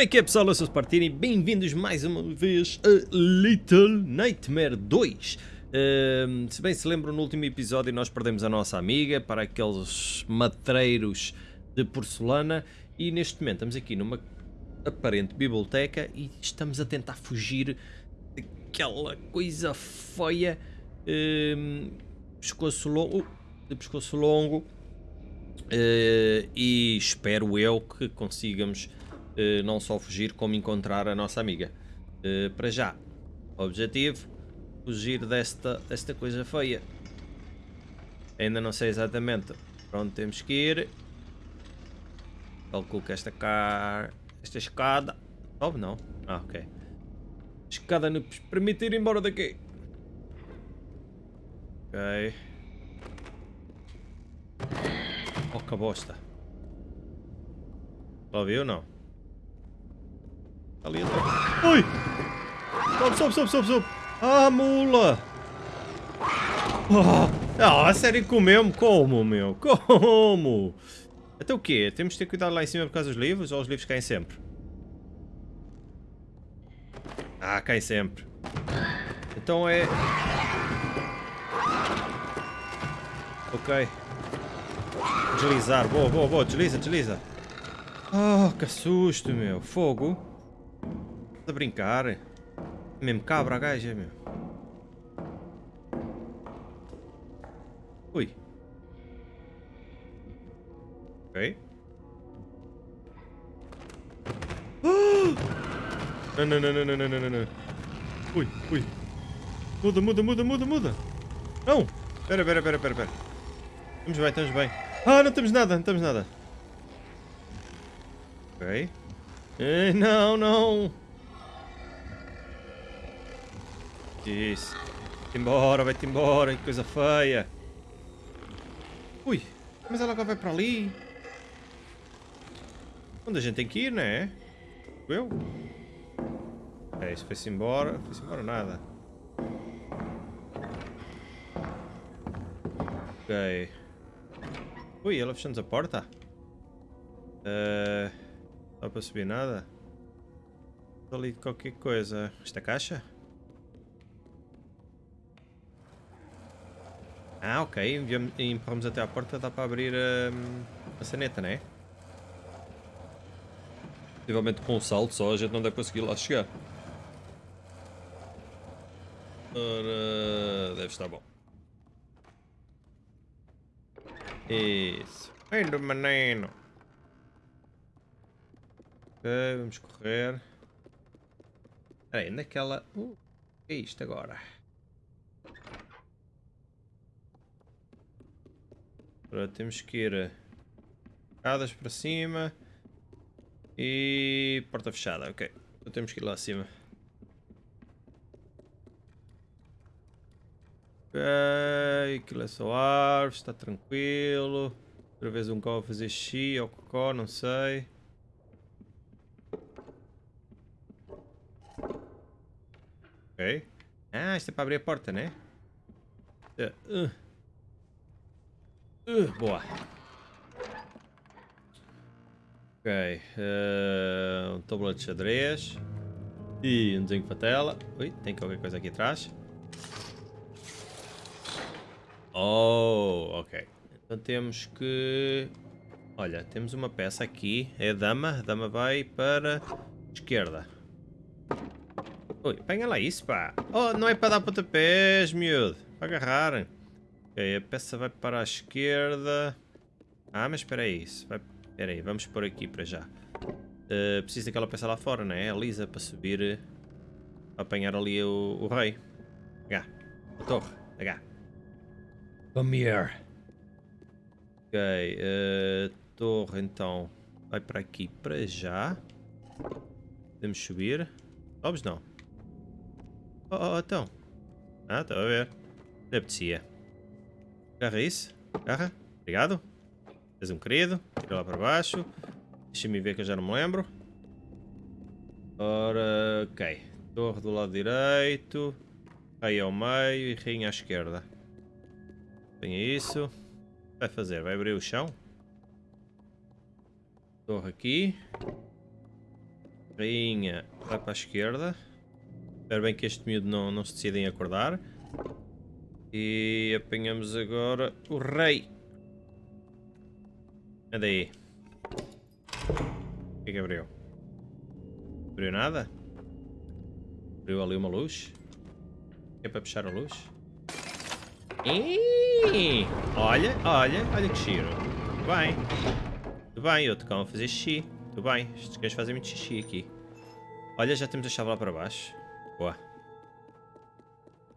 Como é que é pessoal? Eu sou o Spartini. Bem-vindos mais uma vez a Little Nightmare 2 uh, Se bem se lembram no último episódio nós perdemos a nossa amiga para aqueles matreiros de porcelana. E neste momento estamos aqui numa aparente biblioteca e estamos a tentar fugir daquela coisa feia. Uh, pescoço longo, de pescoço longo. Uh, E espero eu que consigamos não só fugir, como encontrar a nossa amiga. Uh, para já, objetivo, fugir desta, desta coisa feia. Ainda não sei exatamente para onde temos que ir. Calculo que esta, car... esta escada... Sobe não? Ah, ok. Escada nos permite ir embora daqui. Ok. Oh, que bosta. Ouviu ou não? Ali atrás. Ui! Sobe, sobe, sobe, sobe, sobe. Ah, mula! Ah, a sério comeu-me? Como, meu? Como? Até o quê? Temos de ter cuidado lá em cima por causa dos livros ou os livros caem sempre? Ah, caem sempre. Então é... Ok. Deslizar. Boa, boa, boa. Desliza, desliza. Oh, que susto, meu. Fogo a brincar. Mesmo cabra a gaja, meu. Ui. Ok. Não, não, não, não, não, não, não, não. Ui, ui. Muda, muda, muda, muda, muda. Não. Pera, pera, pera, pera, pera. Estamos bem, estamos bem. Ah, não temos nada, não temos nada. Ok. Eh, não, não. Isso. Vai-te embora, vai-te embora, que coisa feia. Ui, mas ela agora vai para ali. Onde a gente tem que ir, não é? Eu? É, isso foi-se embora. Foi-se embora nada. Ok. Ui, ela fechou-nos a porta? Uh, não dá para subir nada? Ali qualquer coisa. Esta caixa? Ah, ok. Empurramos até à porta, dá para abrir hum, a saneta, não é? Possivelmente com um salto só a gente não deve conseguir lá chegar. Ora, deve estar bom. Isso. Ainda menino. Ok, vamos correr. Espera aí, naquela... Uh, o que é isto agora? Agora temos que ir escadas para cima e porta fechada, ok. Então temos que ir lá acima. Ok, aquilo é só árvore, está tranquilo. Outra vez um cão fazer xi ou cocó, não sei. Ok. Ah, isto é para abrir a porta, né? Uh. Uh, boa. Ok. Uh, um tabuleiro de xadrez. E um desenho para tela. Ui, tem qualquer coisa aqui atrás. Oh, ok. Então temos que... Olha, temos uma peça aqui. É a dama. A dama vai para esquerda. Ui, apanha lá isso, pá. Oh, não é para dar pontapés, miúdo. Para agarrar. Ok, a peça vai para a esquerda. Ah, mas espera aí. Vai... Espera aí, vamos por aqui para já. Uh, preciso daquela peça lá fora, não é? A Lisa para subir. Para apanhar ali o, o rei. H. A torre. H. Come here. Ok. Uh, torre então. Vai para aqui para já. Podemos subir. Sobes não. Oh, oh, então. Ah, estou a ver. Apetecia. Agarra isso. Agarra. Obrigado. És um querido. Tira lá para baixo. Deixa-me ver que eu já não me lembro. Ora, ok. Torre do lado direito. Rei ao meio e rainha à esquerda. Tenha isso. Vai fazer? Vai abrir o chão? Torre aqui. Rainha vai para a esquerda. Espero bem que este miúdo não, não se decida em acordar. E apanhamos agora o rei. Anda aí. O que é que abriu? Abriu nada? Abriu ali uma luz? É para puxar a luz? Ih, olha, olha, olha que giro. Tudo bem. Tudo bem, eu cão a fazer xixi. Tudo bem, estes gajos fazem muito xixi aqui. Olha, já temos a chave lá para baixo. Boa.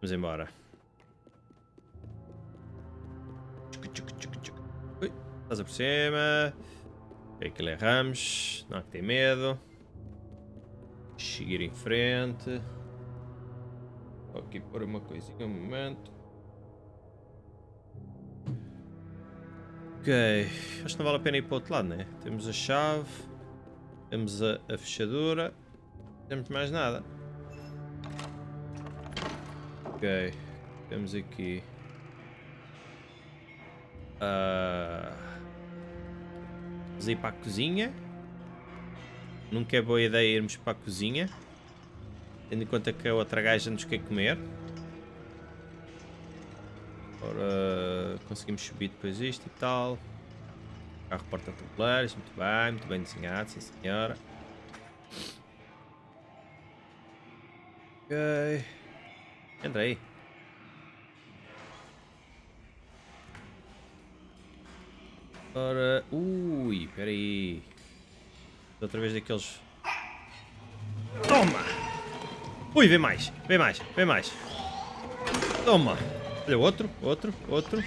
Vamos embora. Passa por cima. Ok, aquilo é Ramos. Não há que ter medo. Seguir em frente. Vou aqui pôr uma coisinha um momento. Ok, acho que não vale a pena ir para o outro lado, né? Temos a chave, temos a, a fechadura, não temos mais nada. Ok, temos aqui. Uh, vamos ir para a cozinha. Nunca é boa ideia irmos para a cozinha. Tendo em conta que a outra gaja nos quer comer. Ora, conseguimos subir depois isto e tal. Carro porta-tabuleiros, muito bem, muito bem desenhado, sim senhora. Ok. Entra aí. Ora, ui, peraí. Outra vez daqueles... Toma! Ui, vem mais, vem mais, vem mais. Toma. Olha, outro, outro, outro.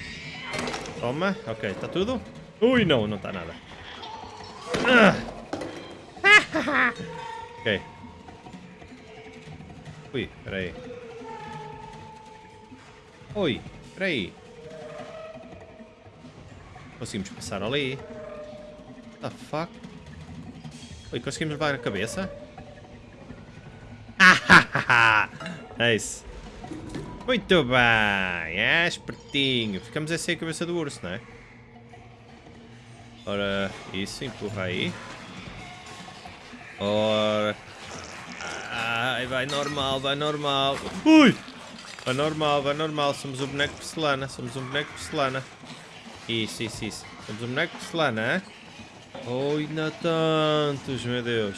Toma, ok, está tudo? Ui, não, não está nada. Ah. ok. Ui, peraí. Oi, peraí. Conseguimos passar ali. What the fuck? Oi, conseguimos levar a cabeça? é isso. Muito bem, é espertinho. Ficamos assim a cabeça do urso, não é? Ora, isso, empurra aí. Ora. Ai, vai normal, vai normal. Ui! Vai normal, vai normal. Somos o boneco porcelana, somos um boneco porcelana. Isso, isso, isso. Somos um boneco de porcelana, hein? Oi, ainda tantos, meu Deus.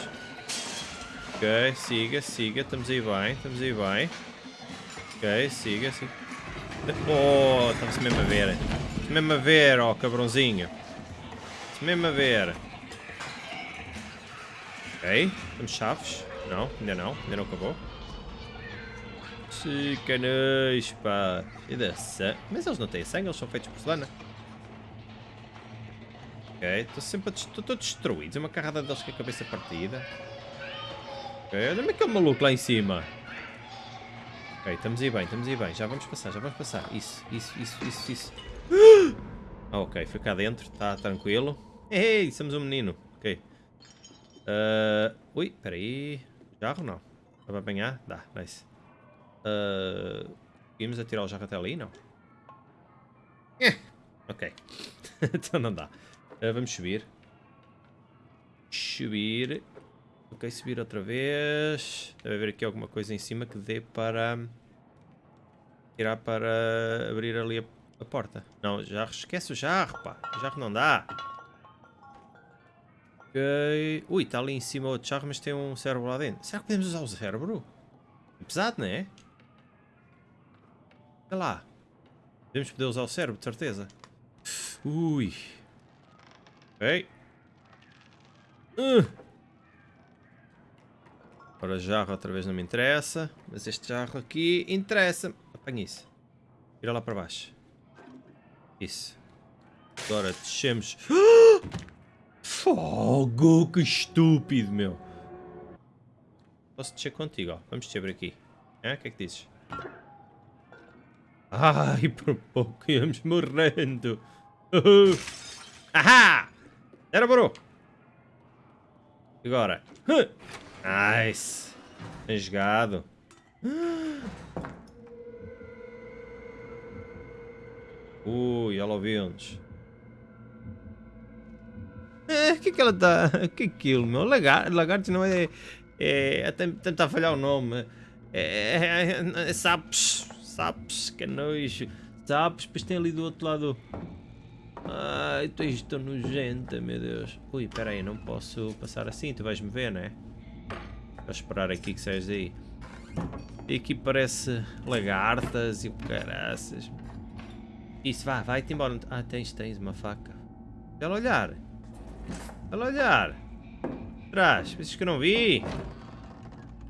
Ok, siga, siga. Estamos aí bem, estamos aí bem. Ok, siga, siga. Oh, estamos mesmo a ver. Estamos mesmo a ver, ó, oh, cabrãozinho. Estamos mesmo a ver. Ok, temos chaves. Não, ainda não, ainda não acabou. Chicanas, pá. E. Mas eles não têm sangue, eles são feitos de porcelana. Ok, estou sempre a destruído. É uma carrada deles com a cabeça partida. Ok, olha-me aquele maluco lá em cima. Ok, estamos aí bem, estamos aí bem. Já vamos passar, já vamos passar. Isso, isso, isso, isso, isso. Ah, ok, foi cá dentro, está tranquilo. Ei, somos um menino. Ok. Uh, ui, peraí. Jarro não. Dá para apanhar? Dá, nice. Uh, conseguimos atirar o jarro até ali? Não. Eh, ok. então não dá. Uh, vamos subir. Subir. Ok, subir outra vez. Deve haver aqui alguma coisa em cima que dê para... Tirar para abrir ali a, a porta. Não, já esquece o jarro, pá. O jarro não dá. Ok. Ui, está ali em cima outro jarro, mas tem um cérebro lá dentro. Será que podemos usar o cérebro? É pesado, não é? Olha lá. Devemos poder usar o cérebro, de certeza. Ui. Ok. Uh. Ora, jarro outra vez não me interessa. Mas este jarro aqui interessa-me. Apanha isso. Vira lá para baixo. Isso. Agora descemos. Fogo, que estúpido, meu. Posso descer contigo, ó. Vamos descer por aqui. É? O que é que dizes? Ai, por pouco íamos morrendo. Uhul. Ahá! Era bro. Agora. Nice. Bem jogado. Ui, ela ouviu-nos. É, o que que ela tá... O que é aquilo, meu? Lagar... Lagartos não é... É, é tentar falhar o nome. É, é, é, é sapos. Sapos, que nojo. Sapos, depois tem ali do outro lado. Ai, tu és tão nojenta, meu Deus. Ui, espera aí, não posso passar assim, tu vais-me ver, não é? Vou esperar aqui que saias aí. E aqui parece lagartas e caraças. Isso, vá, vai-te embora. Ah, tens, tens uma faca. Ela olhar. Ela olhar. Atrás, pensas que eu não vi?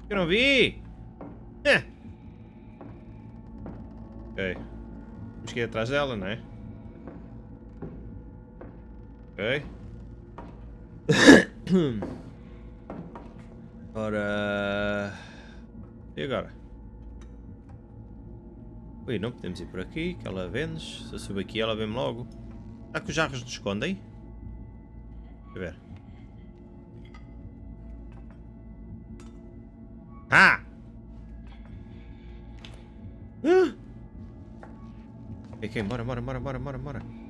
Que eu não vi? É. Ok. Temos que ir atrás dela, não é? Ok. Ora... E agora? Ui, não podemos ir por aqui, que ela vê-nos. Se eu subir aqui, ela vê-me logo. Será que os jarros nos escondem? Deixa eu ver. Ah! Ah! Ok, bora, bora, bora, bora, bora, bora.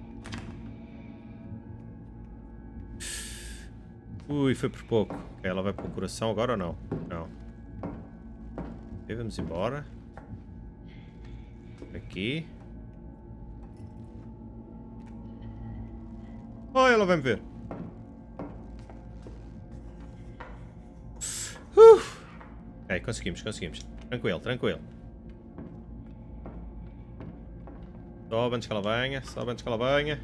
Ui, foi por pouco. Ela vai para o coração agora ou não? Não. Ok, vamos embora. Aqui. Oh, ela vai me ver. Uh. Ok, conseguimos, conseguimos. Tranquilo, tranquilo. Sobe antes que ela venha, sobe antes que ela venha.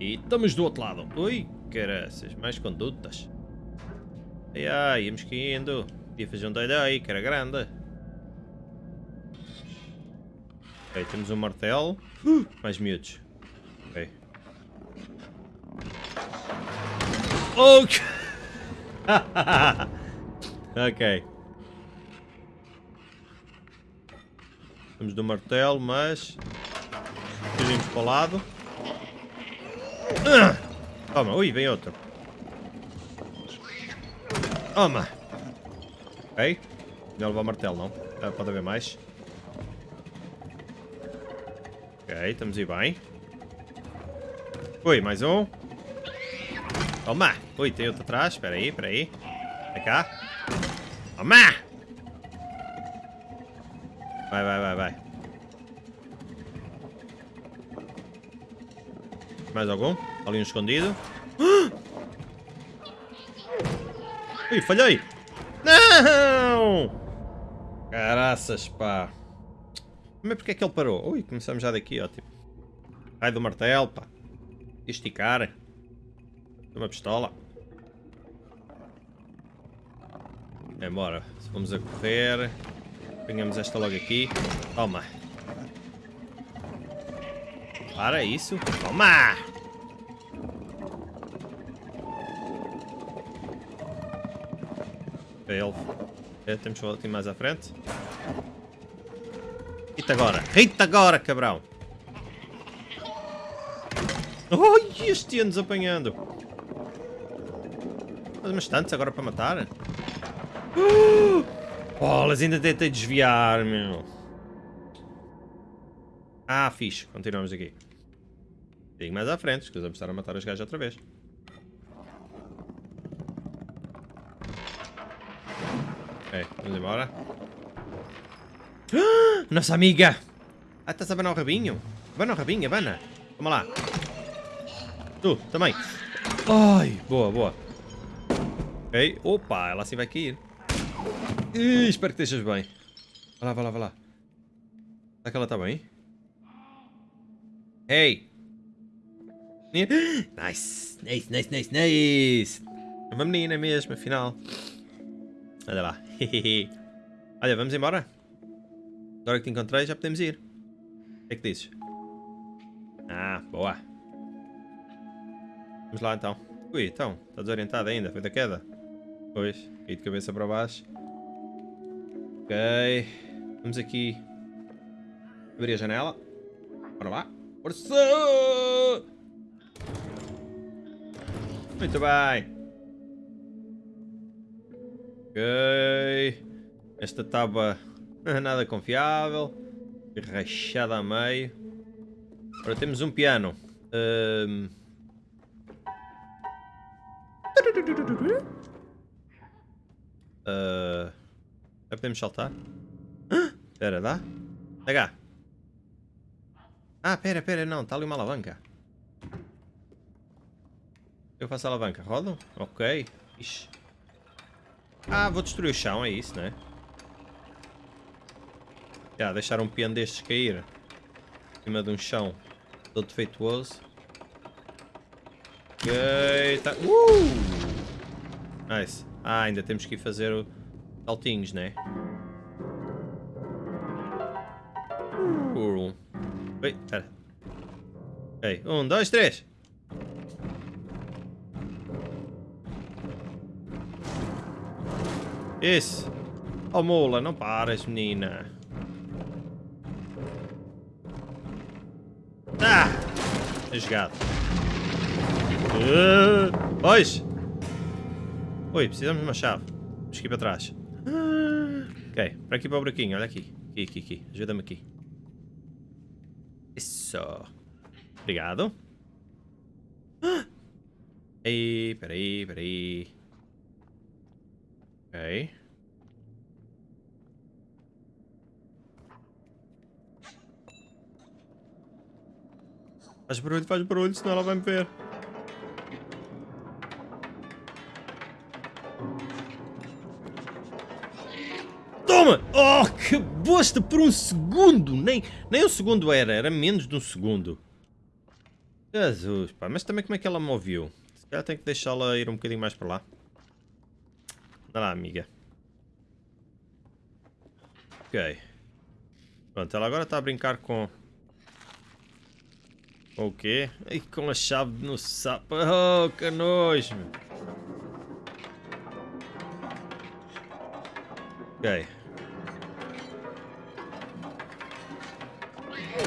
E estamos do outro lado. Ui, caraças, mais condutas. Ai ai, íamos indo. Podia fazer um doido aí, que era grande. Ok, temos um martelo. Uh, mais miúdos. Ok. Ok. ok. Temos do martelo, mas... Fugimos para o lado. Uh, toma, ui, vem outro. Toma. Ok. Não levar martelo, não. Ah, pode haver mais. Ok, estamos aí bem. Ui, mais um. Toma! Ui, tem outro atrás. Espera aí, espera aí. Cá. Toma! Vai, vai, vai, vai. Mais algum? Ali um escondido. Ui, falhei! Não! Caraças, pá. Mas porque é que ele parou? Ui, começamos já daqui, ó, tipo. Ai do martelo, pá. Esticar. Uma pistola. É, bora. Vamos a correr. Apanhamos esta logo aqui. Toma. Para isso. Toma! Ele. É, temos que mais à frente. Rita agora. Rita agora, cabrão. Ai, este ia-nos apanhando. Mas umas tantas agora para matar. Bolas, ainda tentei desviar, meu. Ah, fixe. Continuamos aqui. Digo mais à frente, que vamos estar a matar os gajos outra vez. Ok, vamos embora. Nossa amiga! Ah, estás a abanar o rabinho? Abana o rabinho, abana. Vamos lá. Tu, também. Ai, boa, boa. Ok. Opa, ela assim vai cair. Ih, espero que estejas bem. Vai lá, vai lá, vai lá. Será que ela está bem? Hey! Nice, nice, nice, nice, nice. É uma menina mesmo, afinal. Olha lá. Olha, vamos embora? Agora que te encontrei, já podemos ir. O que é que dizes? Ah, boa. Vamos lá então. Ui, então, está desorientado ainda, foi da queda. Pois, caí de cabeça para baixo. Ok. Vamos aqui. Abrir a janela. Bora lá. Força! Muito bem. Ok. Esta tábua Nada confiável. Rachada a meio. Agora temos um piano. Um... Uh, já podemos saltar? Espera, dá? H. Ah, pera, pera, não, está ali uma alavanca. Eu faço a alavanca, rodo? Ok. Ixi. Ah, vou destruir o chão, é isso, né? Já, deixar um piano destes cair. Em cima de um chão todo defeituoso. Ok, tá. Uh! Nice. Ah, ainda temos que ir fazer o... saltinhos, né? Uh. Oi, espera. Ok, um, dois, três. Isso. Oh, mula, não paras, menina. Ah! É jogado. Uh, pois! Oi, precisamos de uma chave. Vamos aqui para trás. Ok, para aqui para o buraquinho, olha aqui. Aqui, aqui, aqui. Ajuda-me aqui. Isso. Obrigado. Ei, peraí, peraí. Ok. Faz barulho, faz barulho, senão ela vai me ver. Toma! Oh, que bosta por um segundo! Nem, nem um segundo era, era menos de um segundo. Jesus, pá, mas também como é que ela me ouviu? Se calhar tenho que deixá-la ir um bocadinho mais para lá. Anda lá, amiga. Ok. Pronto, ela agora está a brincar com... Com o quê? E com a chave no sapo. Oh, que nojo, meu. Ok.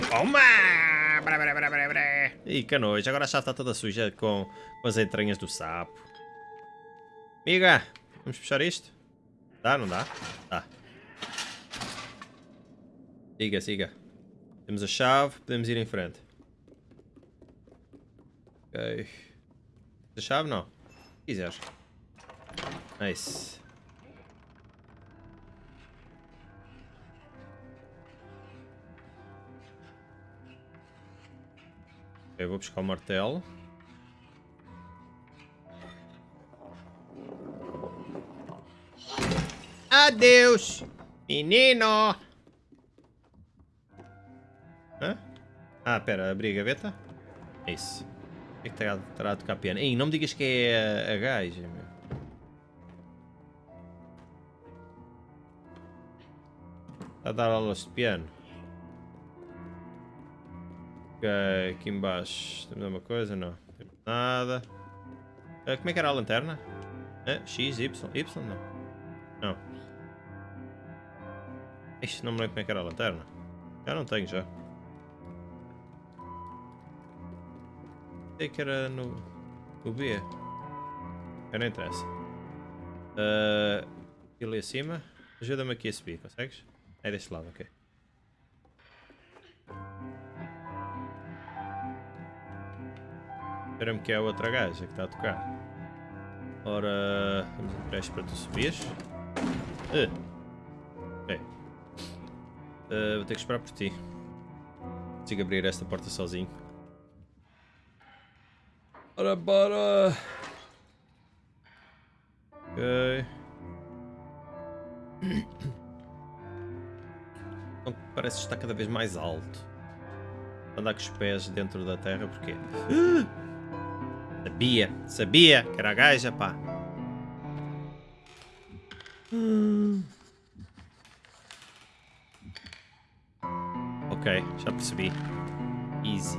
Toma! Brá, brá, brá, brá, brá. Ih, que nojo. Agora a chave está toda suja com, com as entranhas do sapo. Amiga, vamos fechar isto? Dá, não dá? Dá. Siga, siga. Temos a chave, podemos ir em frente. Ok. A chave não. Se quiseres. Nice. Ok, vou buscar o martelo. Adeus, menino! Hã? Ah, pera, abri a gaveta? É isso. O que é que terá, a tocar piano? Ei, não me digas que é a, a gaja, meu. Está a dar aulas de piano. Ok, aqui embaixo. Temos alguma coisa? Não. Temos nada. Ah, como é que era a lanterna? Ah, X, Y. Y? Não. Não. Ixi, não me lembro como é que era a lanterna. Já não tenho, já. Sei que era no, no B. Já não interessa. Uh, ali acima. Ajuda-me aqui a subir, consegues? É deste lado, ok. Espera-me que é a outra gaja que está a tocar. Ora, vamos um para tu subires. Uh. Uh, vou ter que esperar por ti. Consigo abrir esta porta sozinho. Ora, bora! Ok. Então, parece estar cada vez mais alto. Andar com os pés dentro da terra, porquê? Sabia, sabia que era a gaja, pá. Ok, já percebi. Easy.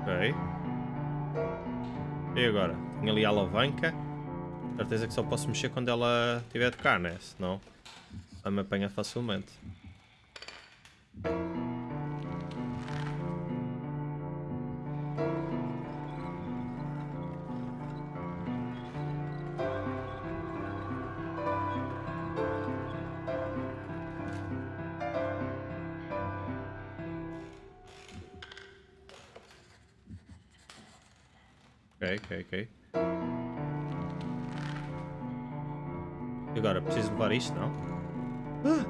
Ok. E agora? Tenho ali a alavanca. Certeza que só posso mexer quando ela estiver a tocar, né? Senão ela me apanha facilmente. Levar isto, não? Ah!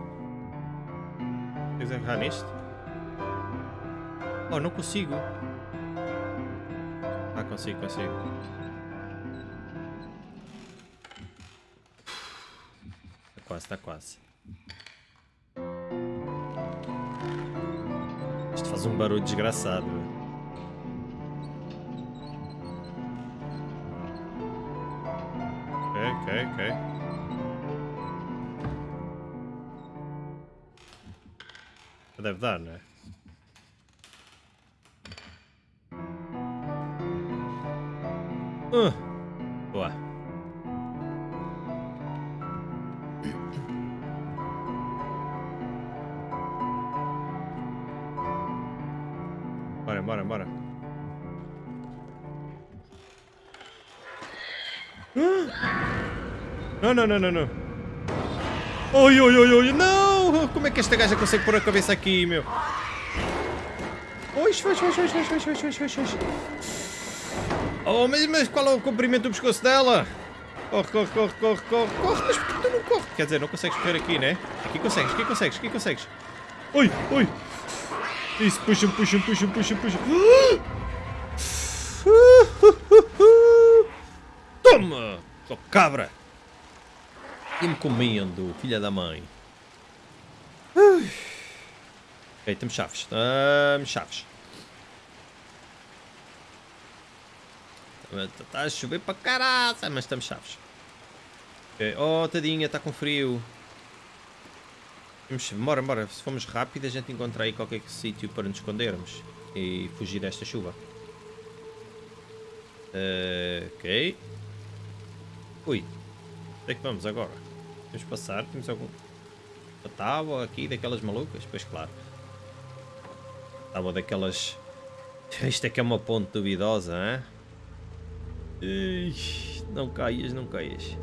Preciso agarrar nisto? Oh, não consigo. Ah, consigo, consigo. Está quase, está quase. Isto faz um barulho desgraçado. Ok, ok, ok. Podevlarne. Uh. Boa. Bora, bora, bora. Uh. No, no, no, no, no. Oh, yo, yo, yo, yo, no! Como é que esta gaja consegue pôr a cabeça aqui, meu? Oi, foi, foi, foi, foi, foi, foi, foi, foi. Oh, mas, mas qual é o comprimento do pescoço dela? Corre, corre, corre, corre, corre, corre, mas por que tu não corre? Quer dizer, não consegues correr aqui, né? Aqui consegues, aqui consegues, aqui consegues. Oi, oi. Isso, puxa, puxa, puxa, puxa, puxa. Toma, só cabra. E me comendo, filha da mãe. Ok, temos chaves. Temos chaves. Está a chover para caralho, mas estamos chaves. Okay. Oh, tadinha, está com frio. Vamos, bora, bora. Se formos rápido, a gente encontra aí qualquer sítio para nos escondermos e fugir desta chuva. Uh, ok. Ui. Onde é que vamos agora? Vamos passar? Temos algum... Uma tábua aqui daquelas malucas? Pois claro. Tábua daquelas... Isto é que é uma ponte duvidosa, hein? Não caias, não caias.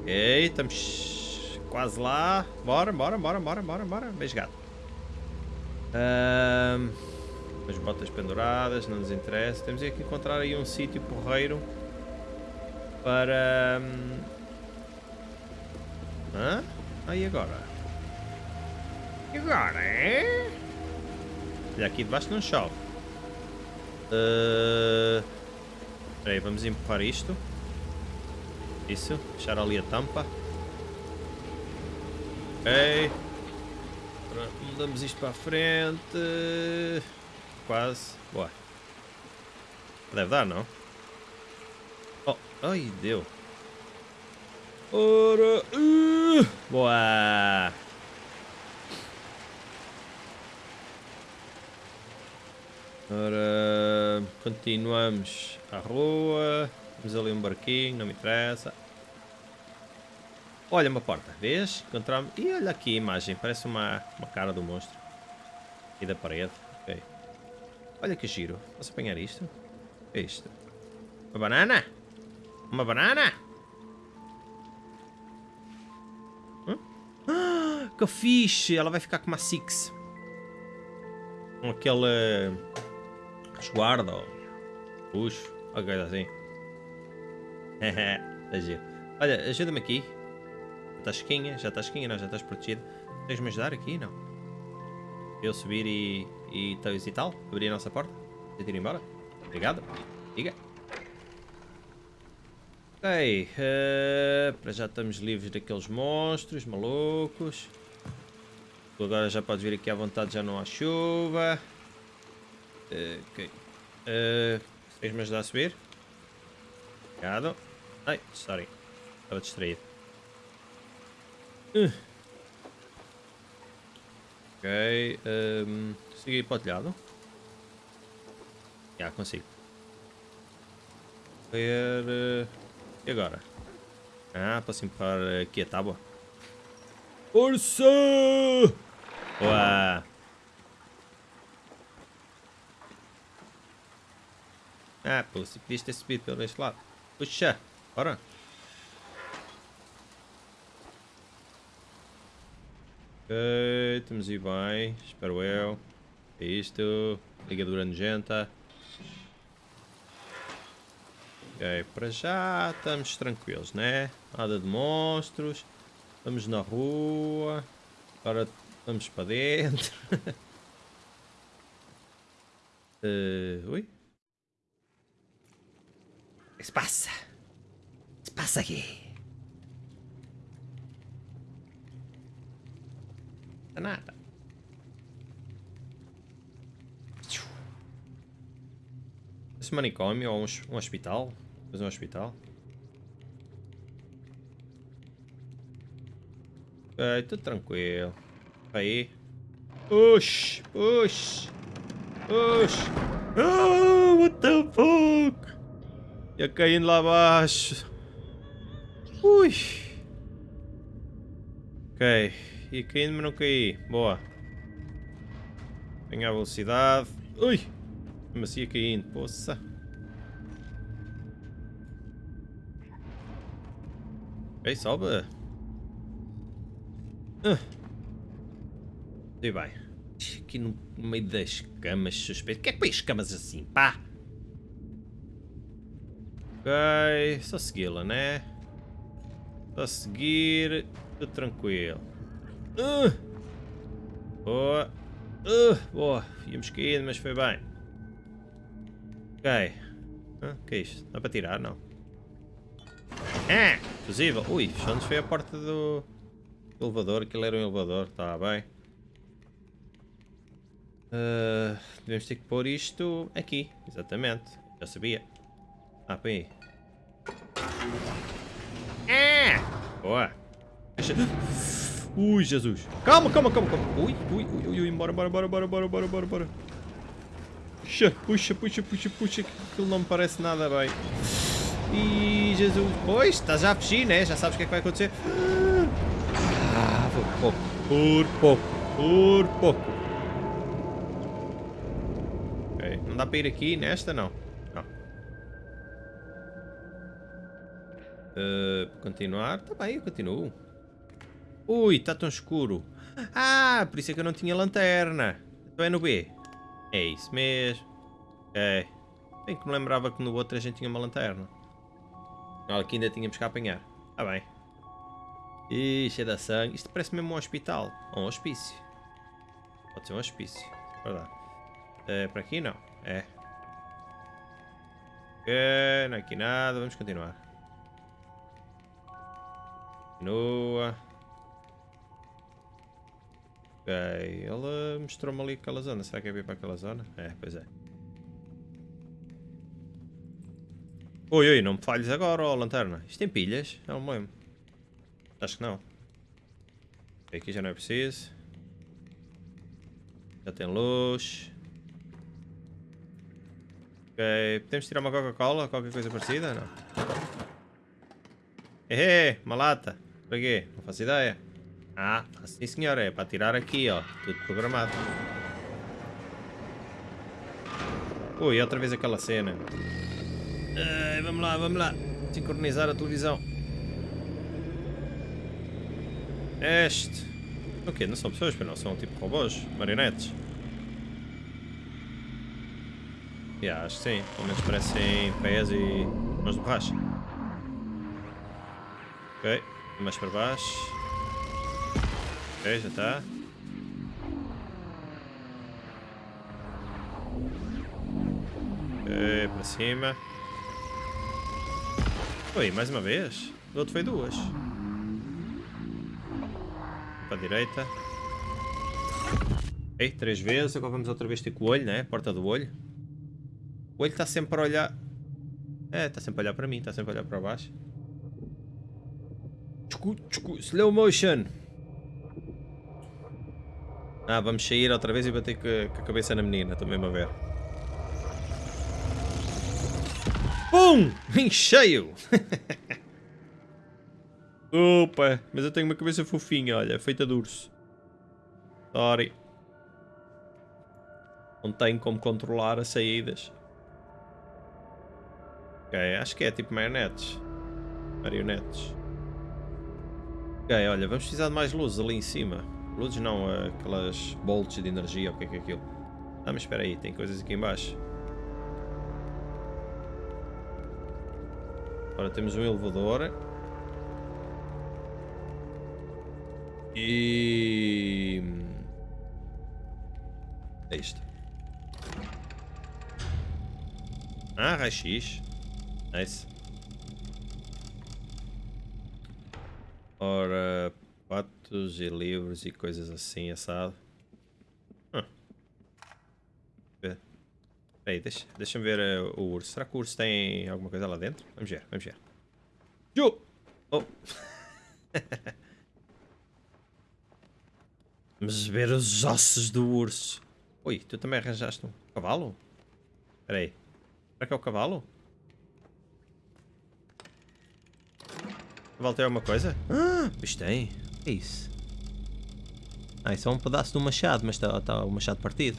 Ok, estamos quase lá. Bora, bora, bora, bora, bora, bora. Beijo gato. Um, as botas penduradas, não nos interessa. Temos que encontrar aí um sítio porreiro para... Um... Hã? Aí agora? E agora, é? Olha, aqui debaixo não chove. Uh... Espera aí, vamos empurrar isto. Isso, fechar ali a tampa. Ok. Agora mudamos isto para a frente. Quase. Boa. Deve dar, não? Oh, ai, deu. Ora, uh, boa. Ora, continuamos à rua. Temos ali um barquinho, não me interessa. Olha uma porta, vês? Encontramos... E olha aqui a imagem, parece uma, uma cara do monstro. E da parede. Olha que giro, posso apanhar isto? É isto? Uma banana? Uma banana? Que fixe! Ela vai ficar com uma Six. Com aquele... Resguardo, ou puxo, alguma coisa assim. Olha, ajuda-me aqui. Já estás esquinha, já estás esquinha, não, já estás protegido. Tens-me ajudar aqui, não? Eu subir e, e, e tal? Abrir a nossa porta? Deixa ir embora? Obrigado. Diga. Ok, uh, para já estamos livres daqueles monstros malucos. Agora já podes vir aqui à vontade, já não há chuva. Uh, ok. Uh, Queres me ajudar a subir? Obrigado. Ai, sorry. Estava distraído. Uh. Ok. Um, consigo ir para o telhado? Já, consigo. Ver... Uh, e agora? Ah, posso empurrar aqui a tábua. Força! Boa! Ah, pô, se podias ter subido pelo este lado. Puxa, bora. Ok, estamos aí bem, espero eu. É isto, ligadura nojenta. Ok, para já estamos tranquilos, né? Nada de monstros. Estamos na rua. Agora vamos para dentro. uh, ui? O que se passa? O que se passa aqui? Nada. Esse manicômio ou um, um hospital? Fazer um hospital? Ok, tudo tranquilo. Aí. Push, push, push. Oh, what the fuck? Ia caindo lá abaixo. Ui. Ok. Ia caindo, mas não caí. Boa. Ganhar velocidade. Ui. Mas ia caindo. Poça. Ok, sobe. Uh. E bem. Aqui no meio das camas suspeito. O que é que põe as camas assim? Pá! Ok, só segui-la, né? Só seguir. Tudo tranquilo. Uh. Boa. Uh. Boa. Íamos caindo, mas foi bem. Ok. Ah, que é isto? Dá para tirar? Não. Ah! Fusível. Ui, só nos foi a porta do elevador. Aquilo era um elevador. Está bem. Uh, devemos ter que pôr isto aqui. Exatamente. Já sabia. Ah, põe aí. Ah! Boa. Ui, Jesus. Calma, calma, calma, calma. Ui, ui, ui, ui, bora, bora, bora, bora, bora, bora, bora, bora. Puxa, puxa, puxa, puxa, puxa. Aquilo não me parece nada bem. Ih, Jesus. Pois, estás já a fugir, né? Já sabes o que é que vai acontecer. Pouco. Por pouco. Por pouco. Ok, não dá para ir aqui nesta, não. Não. Uh, continuar. Tá bem, eu continuo. Ui, está tão escuro. Ah, por isso é que eu não tinha lanterna. Então é no B. É isso mesmo. É. Bem que me lembrava que no outro a gente tinha uma lanterna. Aqui ainda tínhamos que apanhar. Está bem. Ixi, é da sangue. Isto parece mesmo um hospital. Ou um hospício. Pode ser um hospício. Verdade. É, para aqui não. É. Ok, não é aqui nada. Vamos continuar. Continua. Ok, ele mostrou-me ali aquela zona. Será que é vir para aquela zona? É, pois é. Oi, oi, não me falhes agora, ó, lanterna. Isto tem pilhas? Não me lembro. Acho que não. Aqui já não é preciso. Já tem luz. Ok, podemos tirar uma Coca-Cola? Qualquer coisa parecida? Não. Ehe, uma lata. Para quê? Não faço ideia. Ah, sim senhor, é para tirar aqui, ó. Tudo programado. Ui, outra vez aquela cena. Ai, vamos lá, vamos lá. Sincronizar a televisão. Este. O quê? Não são pessoas, não são tipo robôs, marionetes. Yeah, acho que sim. Pelo menos parecem pés e mãos de borracha. Ok, mais para baixo. Ok, já está. Ok, para cima. Oi, mais uma vez? O outro foi duas. Para a direita. Ok, três vezes. Agora vamos outra vez ter com o olho, né? Porta do olho. O olho está sempre a olhar... É, está sempre a olhar para mim, está sempre a olhar para baixo. Slow motion. Ah, vamos sair outra vez e bater com a cabeça na menina, mesmo a ver. Pum! Em cheio! Opa, mas eu tenho uma cabeça fofinha, olha, feita de urso. Sorry. Não tenho como controlar as saídas. Ok, acho que é tipo marionetes. Marionetes. Ok, olha, vamos precisar de mais luzes ali em cima. Luzes não, aquelas bolts de energia, o que é que é aquilo? Ah, mas espera aí, tem coisas aqui em baixo. Agora temos um elevador. E... É isto. Ah, raio-x. Nice. Ora, patos e livros e coisas assim, assado. Hum. Peraí, deixa, deixa-me ver uh, o urso. Será que o urso tem alguma coisa lá dentro? Vamos ver, vamos ver. Jo! Oh! vamos ver os ossos do urso. Ui, tu também arranjaste um cavalo? Espera aí. Será que é o cavalo? O cavalo tem alguma coisa? Ah, isto tem. O que é isso? Ah, isso é um pedaço do machado, mas está tá o machado partido.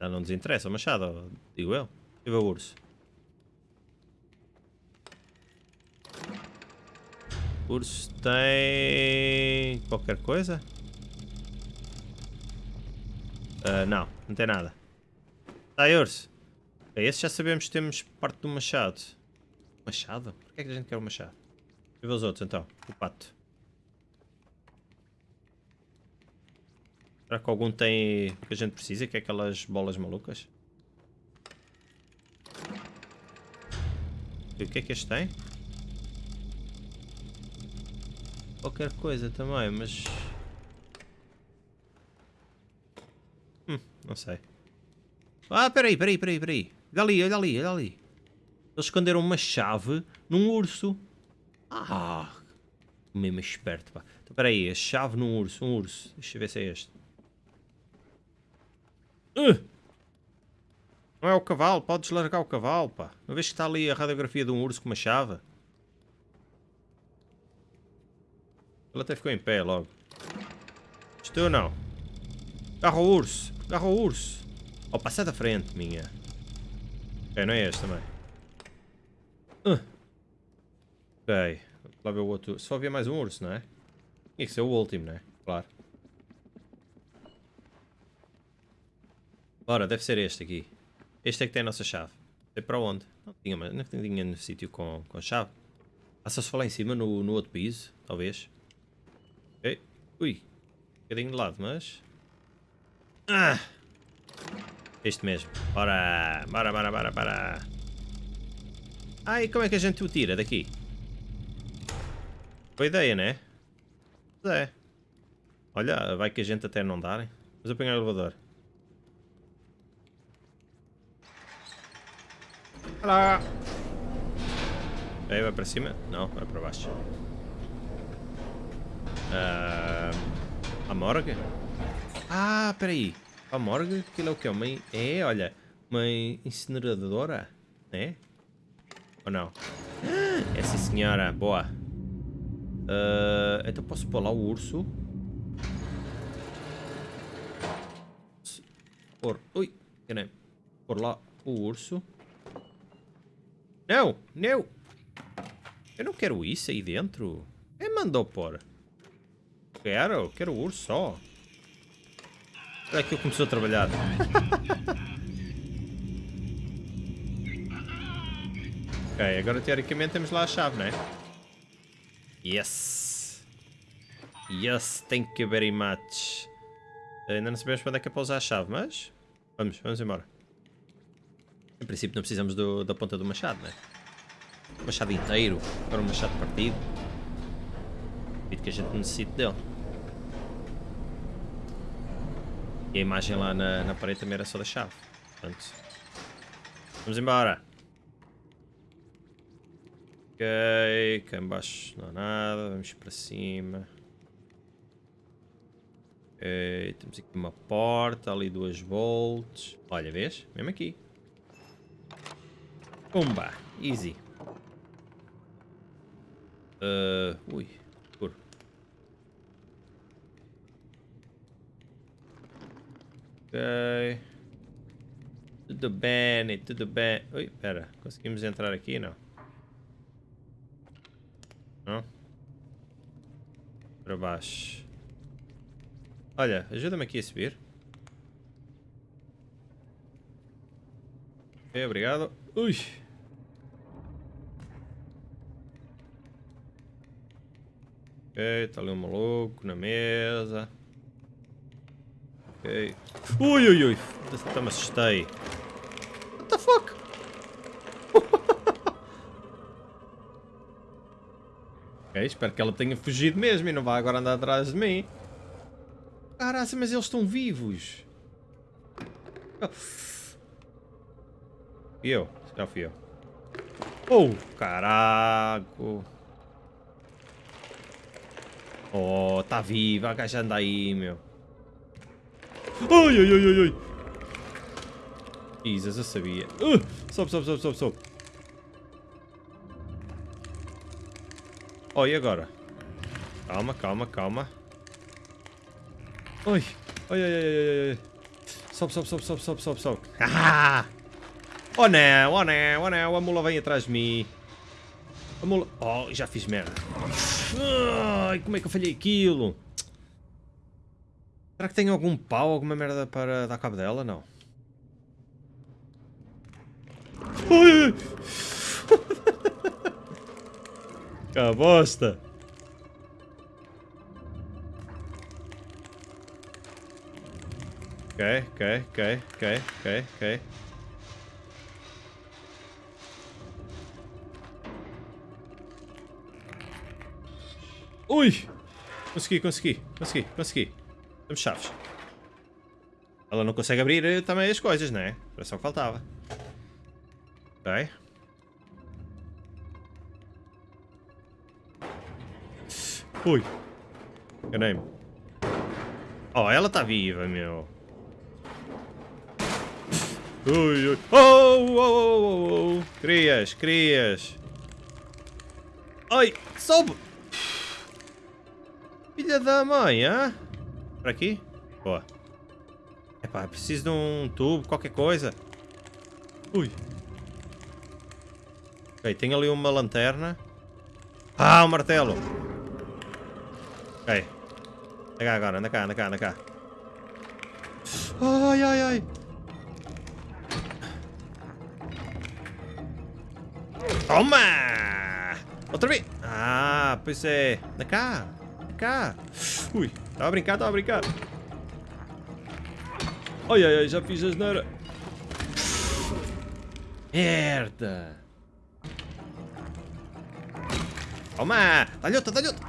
Já não nos interessa o machado, digo eu. E o urso. Urso tem... qualquer coisa? Uh, não, não tem nada. Tá, urso. Okay, esse já sabemos que temos parte do machado. Machado? Por que é que a gente quer o machado? E os outros então? O pato. Será que algum tem o que a gente precisa, que é aquelas bolas malucas? E o que é que este tem? Qualquer coisa também, mas... Hum, não sei. Ah, peraí, peraí, peraí, peraí. Olha ali, olha ali, olha ali. Eles esconderam uma chave num urso. Ah, mesmo esperto, pá. Então, peraí, a chave num urso, um urso. Deixa eu ver se é este. Uh! Não é o cavalo, podes largar o cavalo, pá. Não vês que está ali a radiografia de um urso com uma chave? Ele até ficou em pé logo. Estou não. Agarra o urso. Agarra o urso. Oh, passa da frente, minha. Ok, não é este também. Uh. Ok. Lá ver o outro. Só havia mais um urso, não é? Tinha que ser o último, não é? Claro. Ora, deve ser este aqui. Este é que tem a nossa chave. Sei para onde? Não tinha, não tinha no sítio com, com chave. Ah, só se falar em cima no, no outro piso, talvez. Ui. Um bocadinho de lado, mas... Ah! Este mesmo. Bora! Bora, bora, bora, bora! E como é que a gente o tira daqui? Boa ideia, né? É. Olha, vai que a gente até não dar. Vamos apanhar o elevador. Olá! Aí vai para cima? Não, vai para baixo. Uh, a morgue? Ah, peraí. A morgue? Aquilo é o que? Uma... É, olha. Uma incineradora? É? Ou não? Ah, essa senhora. Boa. Uh, então posso pôr lá o urso. Por... Ui. Pôr lá o urso. Não, não. Eu não quero isso aí dentro. Quem mandou pôr? Quero, quero o urso só. É que eu começou a trabalhar. ok, agora teoricamente temos lá a chave, não é? Yes. Yes, thank you very much. Ainda não sabemos quando é que é para usar a chave, mas... Vamos, vamos embora. Em princípio não precisamos do, da ponta do machado, né? Machado inteiro, para um machado partido. Acredito que a gente necessite dele. E a imagem lá na, na parede também era só da chave. Portanto, vamos embora. Ok, cá embaixo não há nada, vamos para cima. Ok, temos aqui uma porta, ali duas volts. Olha, vês? Mesmo aqui. Pumba, easy. Uh, ui, Ok. Tudo bem, tudo bem. Ui, pera. Conseguimos entrar aqui? Não. Não? Para baixo. Olha, ajuda-me aqui a subir. Ok, obrigado. Ui! Ok, está ali um maluco na mesa. Ok. Ui, ui, ui. Até me assustei. What the fuck? ok, espero que ela tenha fugido mesmo e não vá agora andar atrás de mim. Caraca, mas eles estão vivos. Fui eu. Já fui eu. Oh, caraco. Oh, tá viva. A gaja anda aí, meu. Ai, ai, ai, ai, ai. Jesus, eu sabia. Uh, sobe, sobe, sobe, sobe, sobe. Oh, e agora? Calma, calma, calma. Oi, ai, ai, ai, ai, ai. Sobe, sobe, sobe, sobe, sobe, sobe, sobe. Ah! Oh não, oh não, oh não, a mula vem atrás de mim. A mula... Oh, já fiz merda. Ai, como é que eu falhei aquilo? Será que tem algum pau, alguma merda para dar cabo dela? Não. Ai, Que bosta. Ok, ok, ok, ok, ok, ok. Ui! Consegui, consegui, consegui, consegui. Temos chaves. Ela não consegue abrir eh, também as coisas, não é? Era só que faltava. Ok. Ui. Enganei-me. Oh, ela está viva, meu. Ui, ui. Oh, oh, oh, oh, oh. Crias, crias. Ai, soube. Filha da mãe, hã? Por aqui? Boa. Epá, preciso de um tubo, qualquer coisa. Ui. Ok, tem ali uma lanterna. Ah, um martelo. Ok. Anda cá agora, anda cá, anda cá, anda cá. Ai, ai, ai. Toma! Outra vez! Ah, pois é. Anda cá cá. Ui, estava a brincar, estava a brincar. Ai, ai, ai, já fiz a asneira. Merda. Toma! Dá-lhe outra, dá-lhe outra.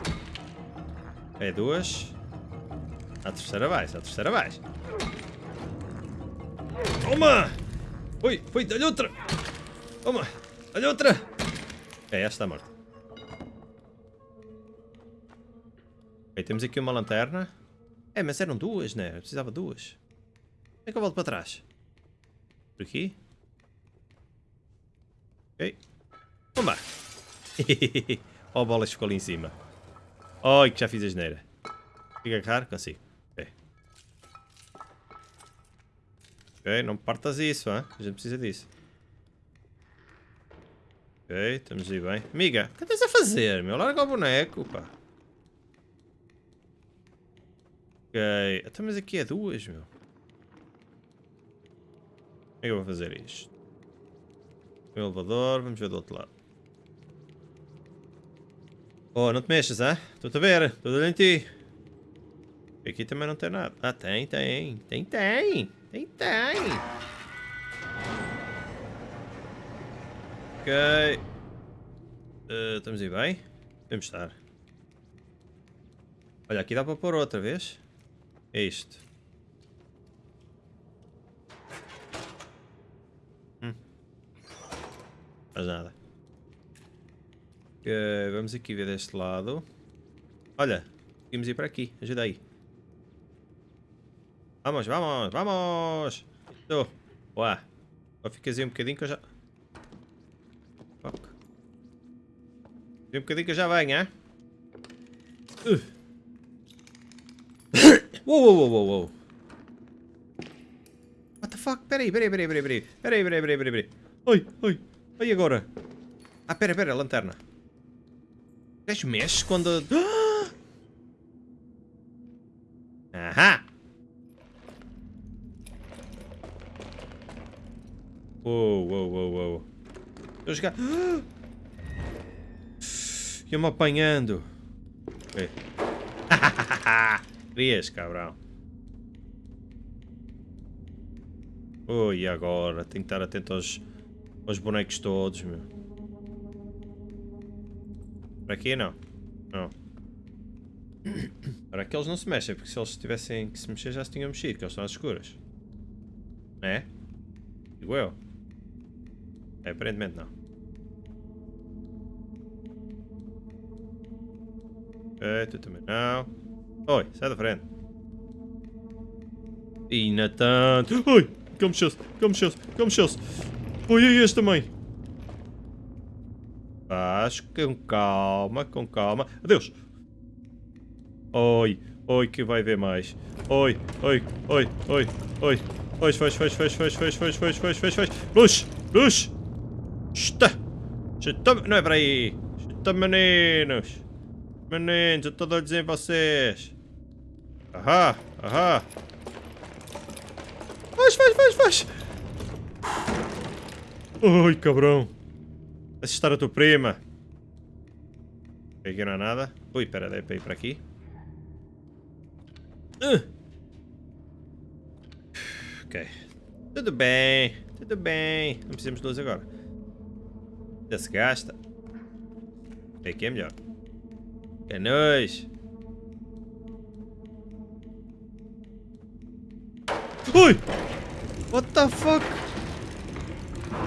É duas. A terceira vai, a terceira vai. Toma! Ui, foi, dá-lhe outra. Toma, dá-lhe outra. É, esta está morta. Temos aqui uma lanterna. É, mas eram duas, né? Eu precisava duas. Como é que eu volto para trás? Por aqui? Ok. Vamos lá. oh, bola ficou ali em cima. Oi, que já fiz a geneira. Fica agarrar? Consigo. Ok. Ok, não partas isso, hein? a gente precisa disso. Ok, estamos aí bem. Amiga, o que estás a fazer, meu? Larga o boneco, pá. Ok. Até então, mas aqui é duas, meu. Como é que eu vou fazer isto? O elevador, vamos ver do outro lado. Oh, não te mexas, ah? Estou-te a ver, estou olhando em ti. Aqui também não tem nada. Ah, tem, tem. Tem, tem. Tem, tem. Ok. Uh, estamos aí bem? Devemos estar. Olha, aqui dá para pôr outra vez. É isto. Hum. Faz nada. Okay, vamos aqui ver deste lado. Olha, vamos ir para aqui. Ajuda aí. Vamos, vamos, vamos! Estou. Uá. Só ficas aí um bocadinho que eu já... Fuck. Um bocadinho que eu já venho, hein? Uh. Uou, uou, uou, uou. What the fuck? Peraí, peraí, peraí, peraí, peraí. Peraí, peraí, peraí, peraí. Oi, oi. Oi, agora. Ah, pera, pera, lanterna. O gajo mexe quando... Ahá! Uou, uou, uou, uou. Estou a jogar... Ia-me apanhando. Ok. Vias, cabrão. Ui, agora? Tenho que estar atento aos, aos bonecos todos, meu. Para aqui não. Não. Para que eles não se mexem, porque se eles tivessem que se mexer já se tinham mexido, que eles estão às escuras. É? Digo eu. É, aparentemente não. Ok, tu também não. Oi, sai da frente. E na tanto. Oi! Que mexeu-se, que mexeu-se, que mexeu-se. Oi, e este também. Faz com calma, com calma. Adeus. Oi, oi, que vai ver mais. Oi, oi, oi, oi, oi. Fecha, fecha, fecha, fecha, fecha, fecha, fecha, fecha, fecha, fecha, fecha. Luz, luz. Chuta. Chuta, não é para aí. Chuta, meninos. Meninos, eu estou a dizer vocês. Ahá, ahá. Faz, faz, faz, faz. Ai, cabrão. Assistar a tua prima. Aqui não há nada. Ui, pera, dei para ir para aqui. Uh. Ok. Tudo bem, tudo bem. Não precisamos de luz agora. Já se gasta. Aqui é melhor. É nóis. Ui! What the fuck?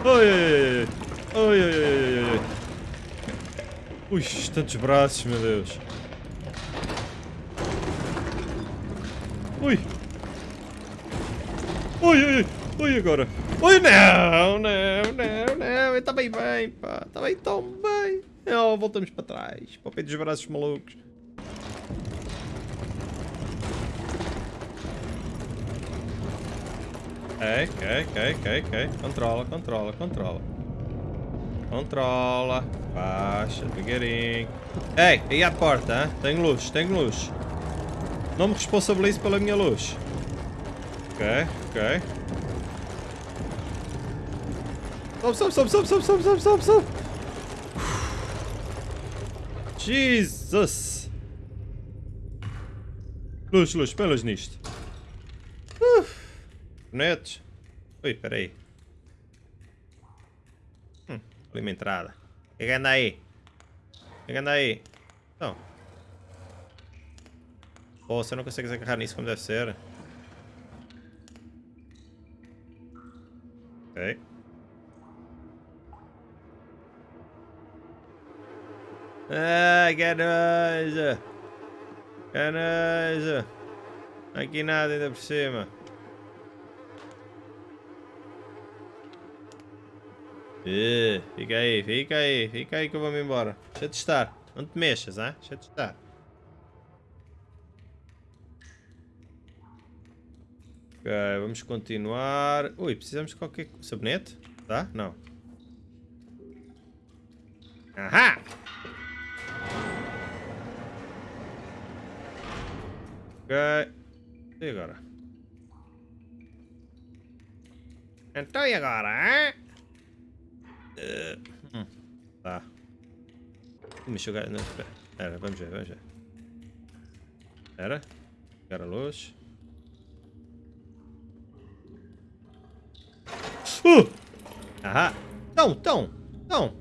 Oi, oi, oi, oi, oi, oi, Ui, tantos braços, meu Deus. Ui! Ui, ui, ui, agora. Ui, não, não, não, não. Está bem bem, pá. Está bem tão bem. Oh, voltamos para trás. Para o pé dos braços malucos. Ok, ok, ok, ok. Controla, controla, controla. Controla. Baixa, devagarinho. Ei, aí à porta, hein? Tenho luz, tenho luz. Não me responsabilize pela minha luz. Ok, ok. Sobe, sobe, sobe, sobe, sobe, sobe, sobe, sobe, sobe. Jesus! Luz, luz, põe luz nisto. Netos. Ui, peraí. Hum, ali uma entrada. O que anda aí? O que anda aí? Então. Pô, você não consegue agarrar nisso como deve ser. Ok. Ai, que nojo! Que nojo! Aqui nada ainda por cima. Uh, fica aí, fica aí, fica aí que eu vou-me embora. Deixa de estar. Não te mexas, hein? Deixa de estar. Ok, vamos continuar. Ui, precisamos de qualquer sabonete? Tá? Não. Ahá! Ok. E agora? Então e agora, hein? Tá. Me. Não, espera. Vamos ver, vamos ver. Espera. Ligar a luz. Uh! Ahá! Tão, tão, tão!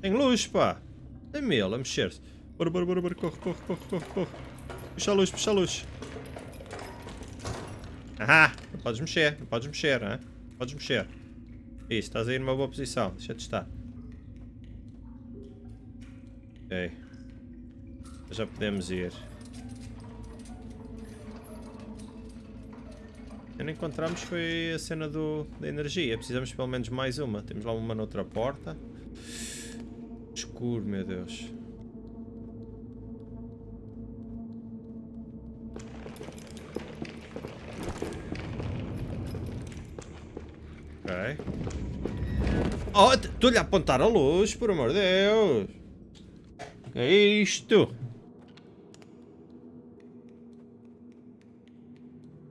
Tem luz, pá! Tem mel a mexer-se. Bora, bora, bora, bora, corre, corre, corre, corre, corre. Puxa a luz, puxa a luz. Ahá! Não podes mexer, não podes mexer, hein? Não podes mexer. Isso, estás aí numa boa posição. Deixa de estar. Ok. Já podemos ir. não encontramos foi a cena do, da energia. Precisamos pelo menos mais uma. Temos lá uma noutra porta. Escuro, meu Deus. Oh, estou-lhe a apontar a luz, por amor de Deus. Que é isto?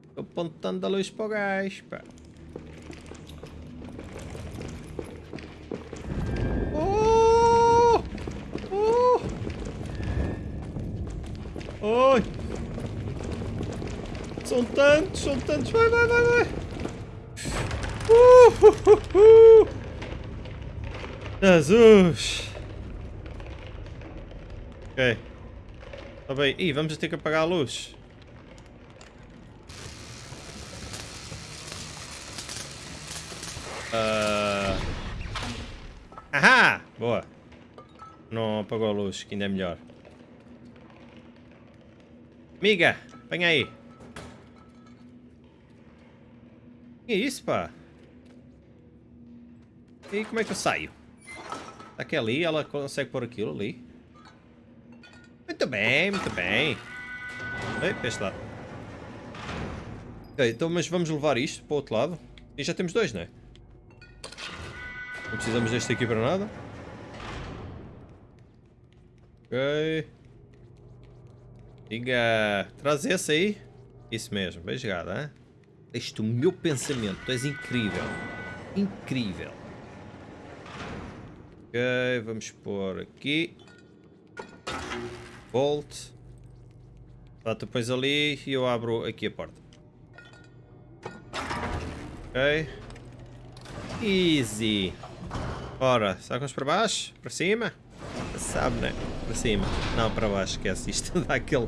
Estou apontando a luz para o gás, pá. Oh! Oh! Oi! São tantos, são tantos. Vai, vai, vai, vai. Uh, uh. Jesus. Ok. Está bem. Ih, vamos ter que apagar a luz. Uh... Ahá! Boa. Não apagou a luz, que ainda é melhor. Amiga, vem aí. Que isso, pá? E como é que eu saio? Está aqui ali, ela consegue pôr aquilo ali. Muito bem, muito bem. Ei, para este lado. Ok, então mas vamos levar isto para o outro lado. E já temos dois, não é? Não precisamos deste aqui para nada. Ok. Diga, traz esse aí. Isso mesmo, bem jogado, hein? Este o meu pensamento, tu és incrível. Incrível. Ok, vamos pôr aqui. Bolt. Bota depois ali e eu abro aqui a porta. Ok. Easy. Ora, sacamos para baixo? Para cima? Sabe, né? Para cima. Não, para baixo, esquece isto. Dá aquele...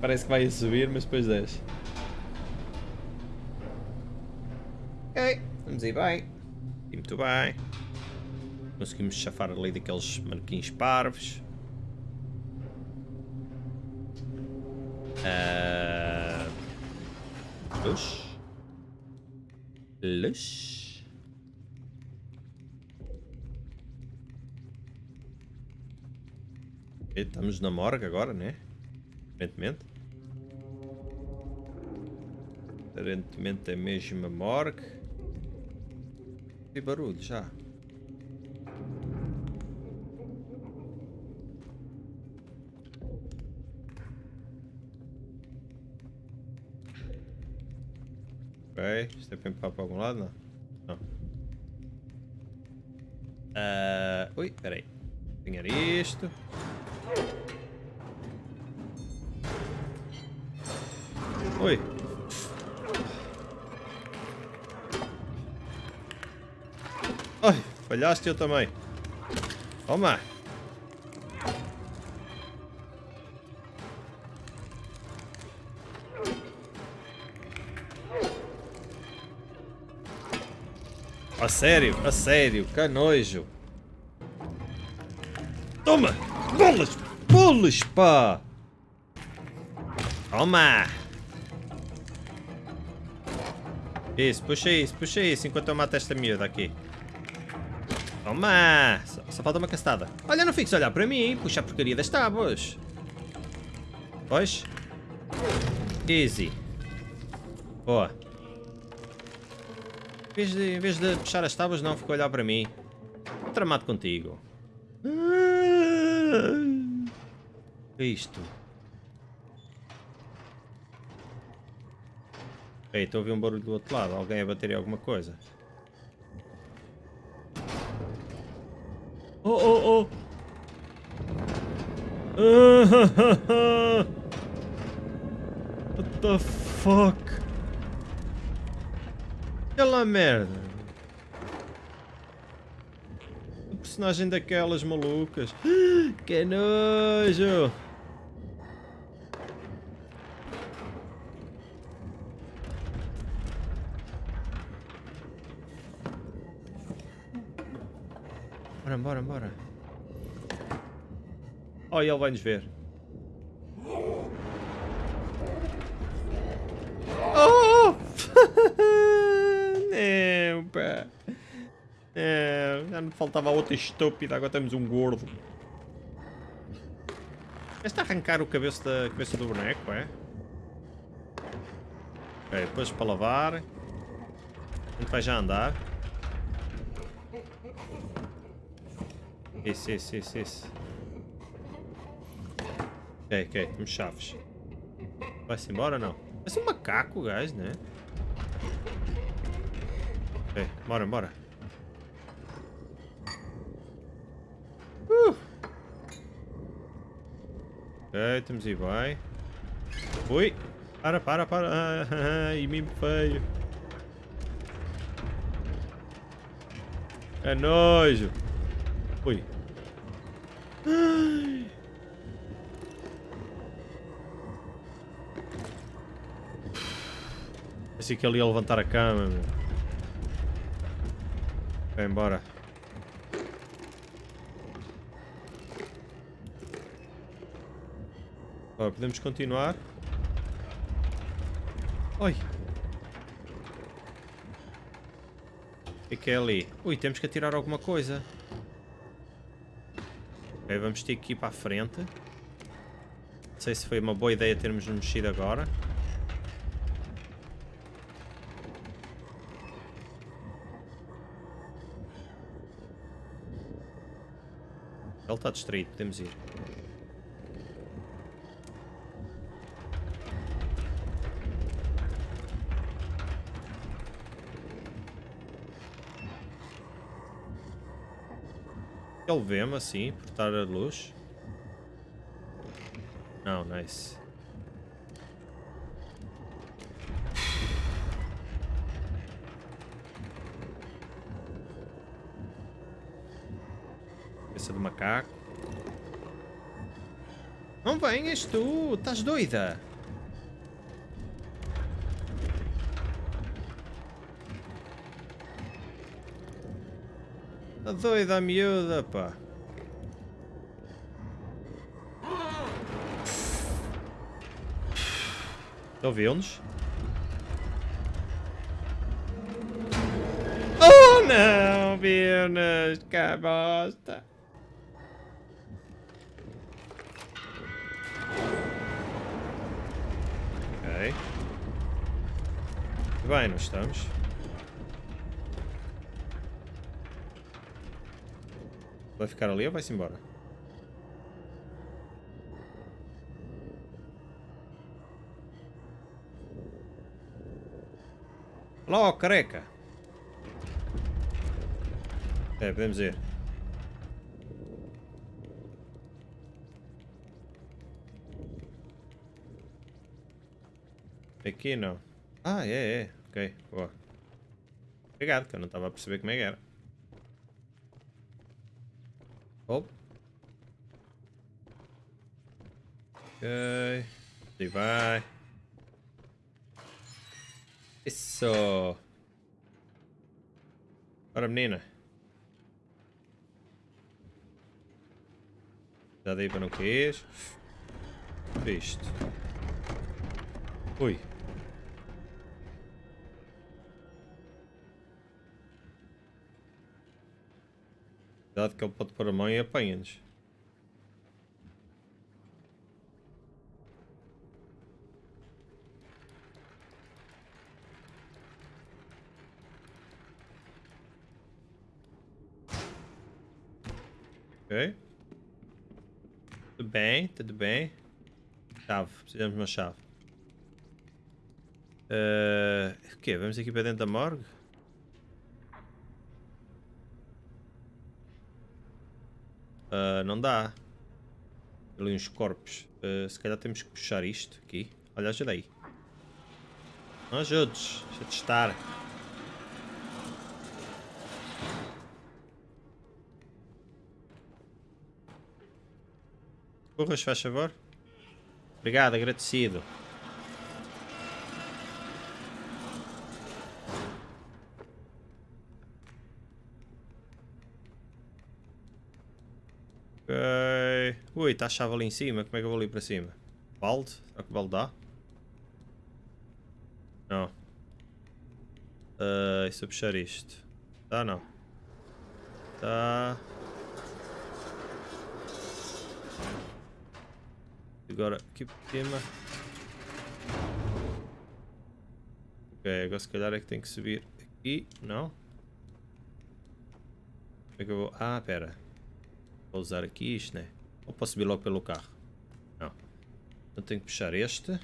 Parece que vai subir, mas depois desce. Ok, vamos aí bem. E muito bem. Conseguimos chafar ali daqueles manequins parvos. Uh... Luz. Luz. Estamos na morgue agora, né? Aparentemente. Aparentemente é mesmo a morgue. E barulho já. Ok, isto é para empurrar para algum lado? Não. Não. Uh, ui, peraí. Apanhar isto. Oi. Ai, falhaste eu também. Toma. A sério, a sério, que nojo. Toma! Bolas! Bolas, pá! Toma! Isso, puxa isso, puxa isso, enquanto eu mato esta miúda aqui. Toma! Só, só falta uma castada. Olha, não fiques a olhar para mim, puxa a porcaria das tábuas. Pois? Easy. Boa. Em vez, de, em vez de puxar as tábuas, não, ficou a olhar para mim. Tramado contigo. é isto? Ei, estou a ouvir um barulho do outro lado. Alguém a bater em alguma coisa. Oh, oh, oh! What the fuck? Aquela merda. O personagem daquelas malucas. Que nojo! Bora, bora, bora. Oh, ele vai nos ver. Oh! Não, pá. Não, já me faltava outra estúpida, agora temos um gordo. Este arrancar o cabeço da cabeça do boneco, é? Ok, depois para lavar. A gente vai já andar. Isso, isso, isso, isso. Ok, ok, temos chaves. Vai-se embora ou não? Parece um macaco, guys, né? Bora, bora. Uh. Ok, estamos aí, vai. Ui. Para, para, para. Ah, e mimo feio. É nojo. Ui. Ai. Pensei que ele ia levantar a cama, meu. Vai embora. Ora, podemos continuar. Oi. O que é que é ali? Ui, temos que atirar alguma coisa. Ok, vamos ter que ir para a frente. Não sei se foi uma boa ideia termos mexido agora. Está distraído, podemos ir. Ele vê-me assim, por estar a luz. Não, nice. Venhas tu, estás doida? Tá doida a miúda, pá. Ouviu-nos? Oh não, viu-nos, que bosta. Ok. Bem, nós estamos. Vai ficar ali ou vai-se embora? Olá, careca! É, podemos ir. Aqui não. Ah, é, é. Ok, boa. Obrigado, que eu não estava a perceber como é que era. Oh. Ok. E vai. Isso. Ora, menina. Já dei para não cair. Visto. Ui. Cuidado que ele pode pôr a mão e apanha-nos. Ok. Tudo bem, tudo bem. Chave, precisamos de uma chave. Uh, o quê? Vamos aqui para dentro da morgue? Uh, não dá. Ali uns corpos. Uh, se calhar temos que puxar isto aqui. Olha, ajuda aí. Não ajudes. Deixa de estar. Corras, faz favor. Obrigado, agradecido. Ui, está a chave ali em cima. Como é que eu vou ali para cima? Balde? Será que o balde dá? Não. Uh, e se eu puxar isto? Dá não. Dá. Agora aqui por cima. Ok, agora se calhar é que tem que subir aqui. Não? Como é que eu vou... Ah, pera. Vou usar aqui isto, né? Ou posso subir logo pelo carro? Não. Então tenho que puxar este.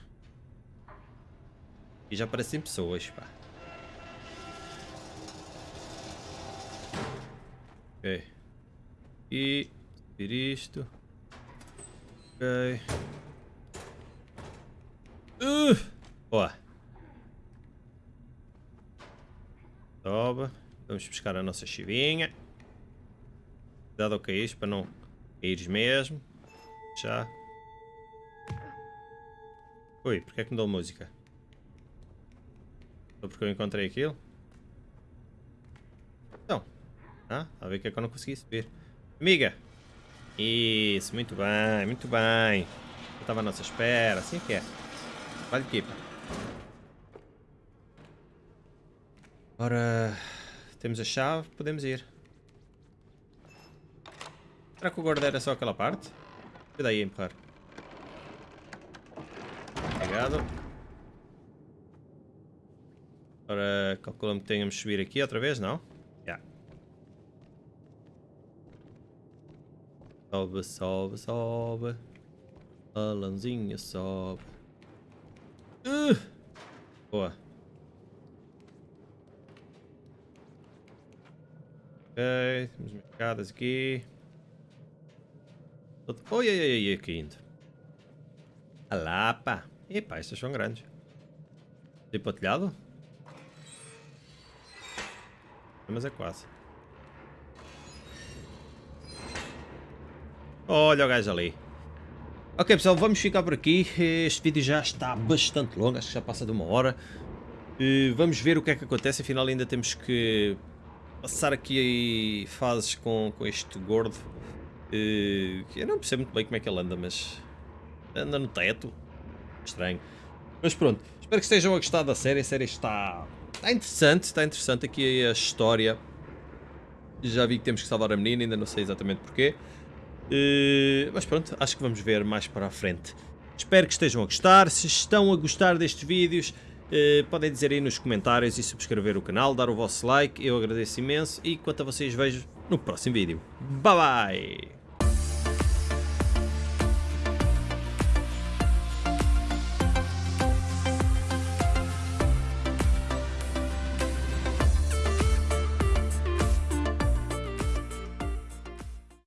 E já aparecem pessoas, pá. Ok. E subir isto. Ok. Uh! Boa. Sobe. Vamos buscar a nossa chivinha. Cuidado ao cair para não caíres mesmo. Já. Ui, porque é que me deu música? Só porque eu encontrei aquilo? Então. Ah, a ver que é que eu não consegui subir. Amiga! Isso, muito bem, muito bem. Eu estava à nossa espera, assim que é. Vale equipa. Ora, temos a chave, podemos ir. Será que o guarda era só aquela parte? Cuida aí a empurrar. Obrigado. Ora, calculamos que tenhamos de subir aqui outra vez, não? Já. Yeah. Sobe, sobe, sobe. Alanzinha sobe. Uh! Boa. Ok, temos escadas aqui. Oi, oi, oi, oi, aqui indo. Alá, pá. Epá, estas são grandes. Tem para o telhado? Mas é quase. Olha o gajo ali. Ok pessoal, vamos ficar por aqui. Este vídeo já está bastante longo, acho que já passa de uma hora. Vamos ver o que é que acontece, afinal ainda temos que passar aqui fases com, com este gordo. Eu não percebo muito bem como é que ele anda, mas anda no teto. Estranho. Mas pronto, espero que estejam a gostar da série. A série está, está interessante, está interessante aqui a história. Já vi que temos que salvar a menina, ainda não sei exatamente porquê. Uh, mas pronto, acho que vamos ver mais para a frente. Espero que estejam a gostar. Se estão a gostar destes vídeos, uh, podem dizer aí nos comentários e subscrever o canal, dar o vosso like. Eu agradeço imenso e quanto a vocês vejo no próximo vídeo. Bye bye!